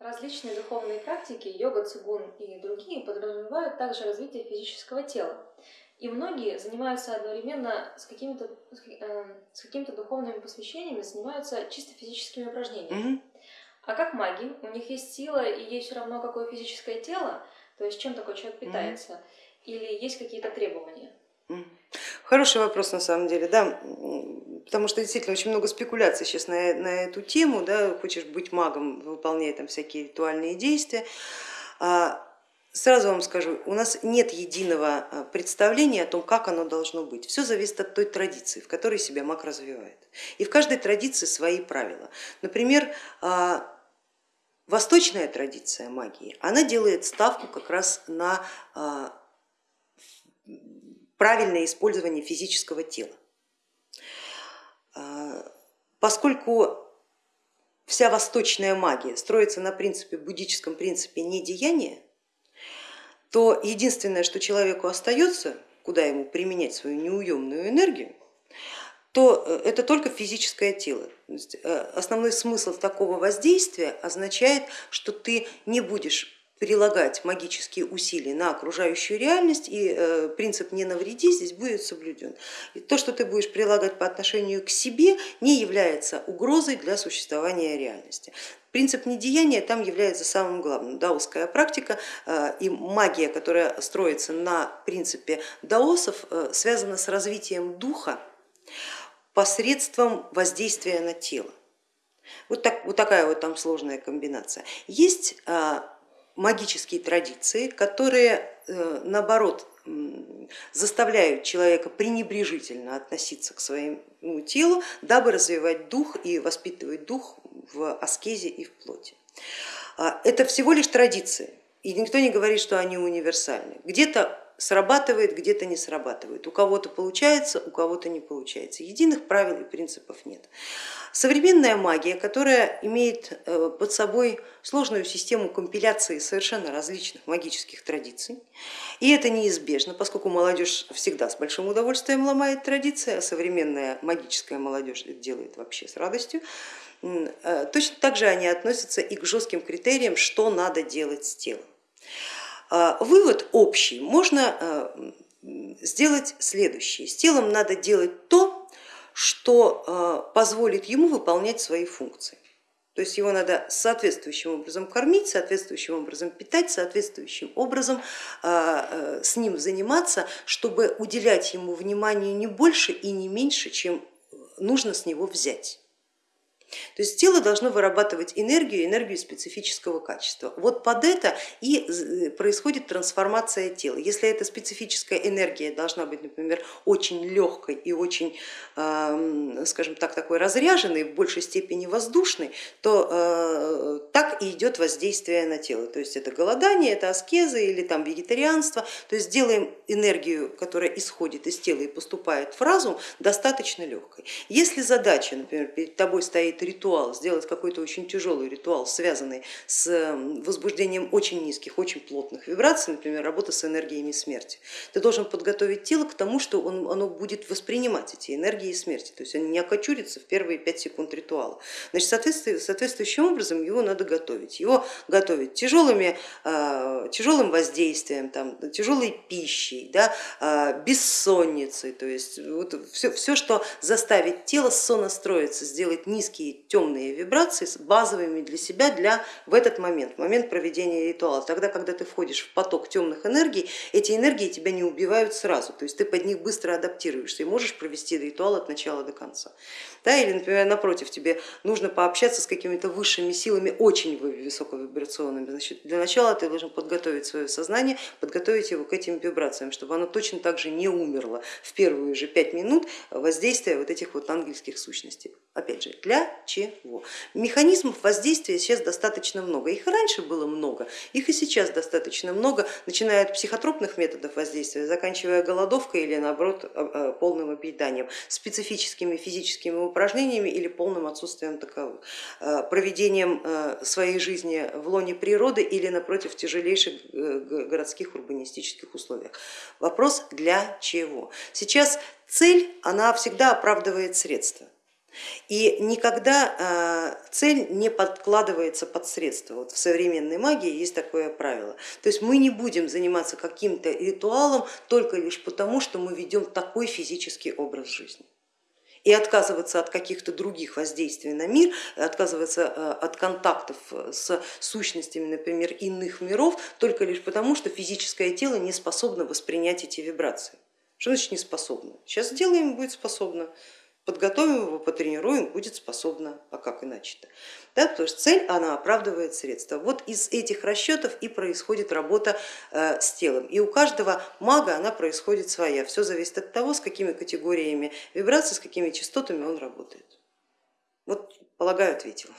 Различные духовные практики, йога, цигун и другие, подразумевают также развитие физического тела. И многие занимаются одновременно с какими-то э, с какими-то духовными посвящениями, занимаются чисто физическими упражнениями. Мгм. А как маги, у них есть сила и есть все равно какое физическое тело, то есть чем такой человек питается, или есть какие-то требования? Хороший вопрос на самом деле, да, потому что действительно очень много спекуляций сейчас на, на эту тему, да, хочешь быть магом, выполняя там всякие ритуальные действия. А, Сразу вам скажу, у нас нет единого а, представления о том, как оно должно быть. Все зависит от той традиции, в которой себя маг развивает. И в каждой традиции свои правила. Например, а, восточная традиция магии, она делает ставку как раз на правильное использование физического тела. А, Поскольку вся восточная магия строится на принципе, буддическом принципе недеяния, то единственное, что человеку остается, куда ему применять свою неуемную энергию, то э, это только физическое тело. Э, Основной смысл такого воздействия означает, что ты не будешь прилагать магические усилия на окружающую реальность и э, принцип не навреди здесь будет соблюден. И то, что ты будешь прилагать по отношению к себе, не является угрозой для существования реальности. Принцип недеяния там является самым главным. Даосская практика э, и магия, которая строится на принципе даосов, э, связана с развитием духа посредством воздействия на тело. Вот, так, вот такая вот там сложная комбинация. Есть магические традиции, которые э, наоборот заставляют человека пренебрежительно относиться к своему телу, дабы развивать дух и воспитывать дух в аскезе и в плоти. А, это всего лишь традиции, и никто не говорит, что они универсальны. Где-то срабатывает, где-то не срабатывает. У кого-то получается, у кого-то не получается. Единых правил и принципов нет. Современная магия, которая имеет э, под собой сложную систему компиляции совершенно различных магических традиций, и это неизбежно, поскольку молодежь всегда с большим удовольствием ломает традиции, а современная магическая молодежь это делает вообще с радостью, э, точно так же они относятся и к жестким критериям, что надо делать с телом. А, вывод общий можно э, сделать следующий. С телом надо делать то, что э, позволит ему выполнять свои функции. То есть его надо соответствующим образом кормить, соответствующим образом питать, соответствующим образом с ним заниматься, чтобы уделять ему внимание не больше и не меньше, чем нужно с него взять. То есть тело должно вырабатывать энергию, энергию специфического качества. Вот под это и э, происходит трансформация тела. Если эта специфическая энергия должна быть, например, очень легкой и очень, скажем так, такой разряженной, в большей степени воздушной, то э, так и идет воздействие на тело. То есть это голодание, это аскеза или там вегетарианство. То есть делаем энергию, которая исходит из тела и поступает в разум, достаточно легкой. Если задача, например, перед тобой стоит ритуал, сделать какой-то очень тяжелый ритуал, связанный с возбуждением очень низких, очень плотных вибраций, например, работа с энергиями смерти, ты должен подготовить тело к тому, что он, оно будет воспринимать эти энергии смерти, то есть они не окочурятся в первые пять секунд ритуала. Значит, соответствующим образом его надо готовить. Его готовить тяжелыми, а, тяжелым воздействием, там, тяжелой пищей, да, а, бессонницей, то есть вот все, все, что заставит тело сонастроиться, сделать низкие темные вибрации базовыми для себя для, в этот момент, в момент проведения ритуала. Тогда, когда ты входишь в поток темных энергий, эти энергии тебя не убивают сразу, то есть ты под них быстро адаптируешься и можешь провести ритуал от начала до конца. Да, или, например, напротив, тебе нужно пообщаться с какими-то высшими силами, очень высоковибрационными. Значит, для начала ты должен подготовить свое сознание, подготовить его к этим вибрациям, чтобы оно точно так же не умерло в первые же пять минут воздействия вот этих вот ангельских сущностей. Опять же, для чего? Механизмов воздействия сейчас достаточно много. Их и раньше было много, их и сейчас достаточно много, начиная от психотропных методов воздействия, заканчивая голодовкой или наоборот а, а, полным объеданием, специфическими физическими упражнениями или полным отсутствием таковых, а, проведением своей жизни в лоне природы или напротив тяжелейших э, городских урбанистических условиях. Вопрос для чего? Сейчас цель, она всегда оправдывает средства. И никогда цель не подкладывается под средства. Вот в современной магии есть такое правило. То есть мы не будем заниматься каким-то ритуалом только лишь потому, что мы ведем такой физический образ жизни и отказываться от каких-то других воздействий на мир, отказываться от контактов с сущностями, например, иных миров, только лишь потому, что физическое тело не способно воспринять эти вибрации. Что значит не способно? Сейчас сделаем, будет способно подготовим его, потренируем, будет способна, а как иначе-то? Да, потому что цель, она оправдывает средства. Вот из этих расчетов и происходит работа э, с телом. И у каждого мага она происходит своя. Все зависит от того, с какими категориями вибраций, с какими частотами он работает. Вот, полагаю, ответила.